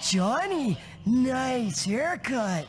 Johnny, nice haircut.